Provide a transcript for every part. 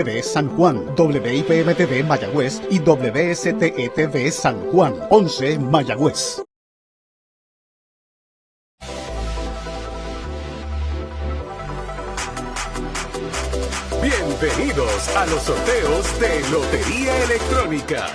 TV San Juan, WIPM-TV Mayagüez y WSTE-TV San Juan, 11 Mayagüez. Bienvenidos a los sorteos de Lotería Electrónica.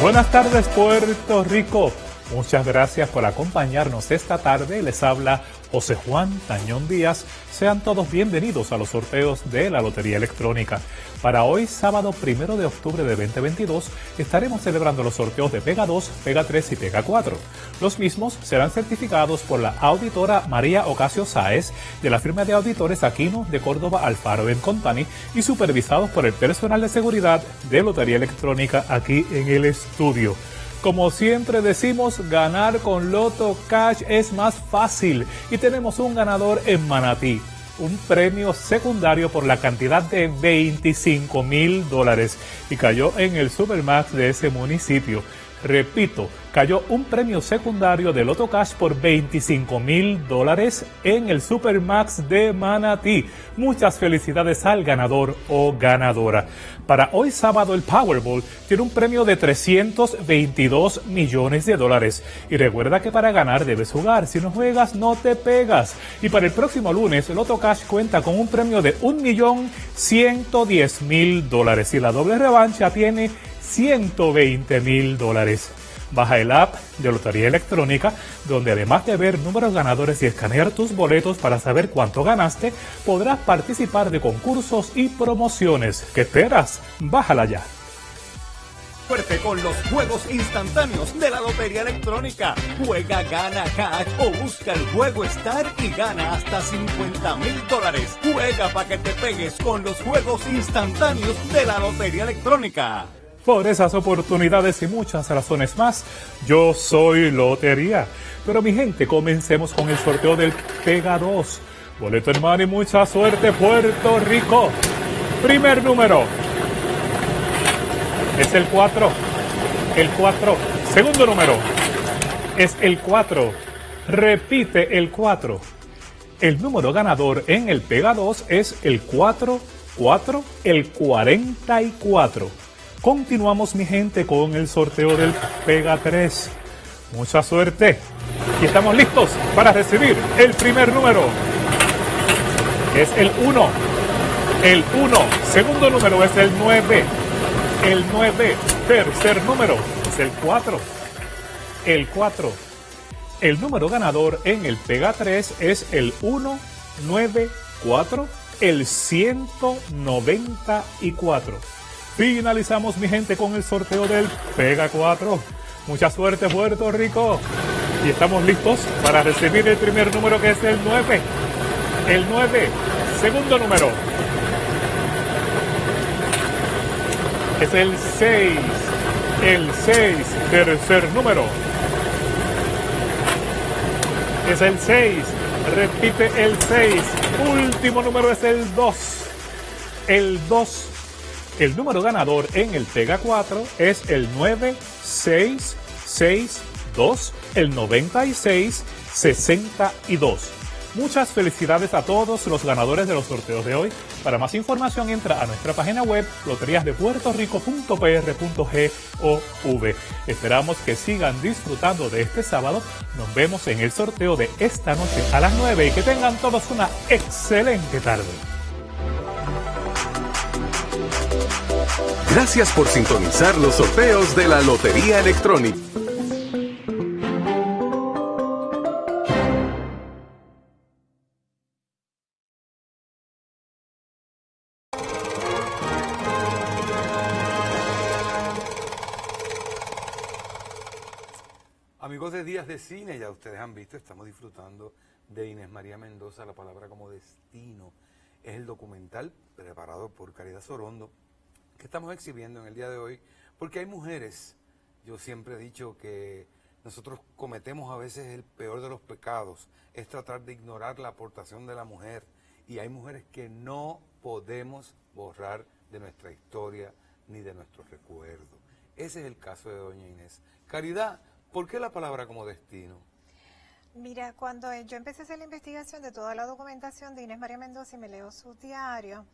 Buenas tardes Puerto Rico. Muchas gracias por acompañarnos esta tarde. Les habla José Juan Tañón Díaz. Sean todos bienvenidos a los sorteos de la Lotería Electrónica. Para hoy, sábado primero de octubre de 2022, estaremos celebrando los sorteos de Pega 2, Pega 3 y Pega 4. Los mismos serán certificados por la auditora María Ocasio Sáez de la firma de auditores Aquino de Córdoba Alfaro Company y supervisados por el personal de seguridad de Lotería Electrónica aquí en el estudio. Como siempre decimos, ganar con Loto Cash es más fácil y tenemos un ganador en Manatí, un premio secundario por la cantidad de 25 mil dólares y cayó en el Supermax de ese municipio. Repito, cayó un premio secundario de Loto Cash por 25 mil dólares en el Supermax de Manatí. Muchas felicidades al ganador o ganadora. Para hoy sábado el Powerball tiene un premio de 322 millones de dólares. Y recuerda que para ganar debes jugar. Si no juegas, no te pegas. Y para el próximo lunes, Loto Cash cuenta con un premio de 1.110.000 dólares. Y la doble revancha tiene 120 mil dólares. Baja el app de Lotería Electrónica, donde además de ver números ganadores y escanear tus boletos para saber cuánto ganaste, podrás participar de concursos y promociones. ¿Qué esperas? Bájala ya. Fuerte con los juegos instantáneos de la Lotería Electrónica. Juega, gana cash o busca el juego Star y gana hasta 50 mil dólares. Juega para que te pegues con los juegos instantáneos de la Lotería Electrónica. Por esas oportunidades y muchas razones más, yo soy Lotería. Pero mi gente, comencemos con el sorteo del Pega 2. Boleto hermano y mucha suerte, Puerto Rico. Primer número. Es el 4. El 4. Segundo número. Es el 4. Repite el 4. El número ganador en el Pega 2 es el 4, 4, el 44. Continuamos mi gente con el sorteo del Pega 3. Mucha suerte. Y estamos listos para recibir el primer número. Es el 1. El 1. Segundo número es el 9. El 9. Tercer número es el 4. El 4. El número ganador en el Pega 3 es el 194. El 194. Finalizamos mi gente con el sorteo del Pega 4. Mucha suerte Puerto Rico. Y estamos listos para recibir el primer número que es el 9. El 9. Segundo número. Es el 6. El 6. Tercer número. Es el 6. Repite el 6. Último número es el 2. El 2 el número ganador en el Pega 4 es el 9662, el 9662. Muchas felicidades a todos los ganadores de los sorteos de hoy. Para más información entra a nuestra página web loteriasdepuertorico.pr.gov. Esperamos que sigan disfrutando de este sábado. Nos vemos en el sorteo de esta noche a las 9 y que tengan todos una excelente tarde. Gracias por sintonizar los sorteos de la Lotería Electrónica. Amigos de Días de Cine, ya ustedes han visto, estamos disfrutando de Inés María Mendoza, La Palabra como Destino. Es el documental preparado por Caridad Sorondo que estamos exhibiendo en el día de hoy, porque hay mujeres, yo siempre he dicho que nosotros cometemos a veces el peor de los pecados, es tratar de ignorar la aportación de la mujer, y hay mujeres que no podemos borrar de nuestra historia ni de nuestro recuerdo. Ese es el caso de doña Inés. Caridad, ¿por qué la palabra como destino? Mira, cuando yo empecé a hacer la investigación de toda la documentación de Inés María Mendoza y me leo su diario,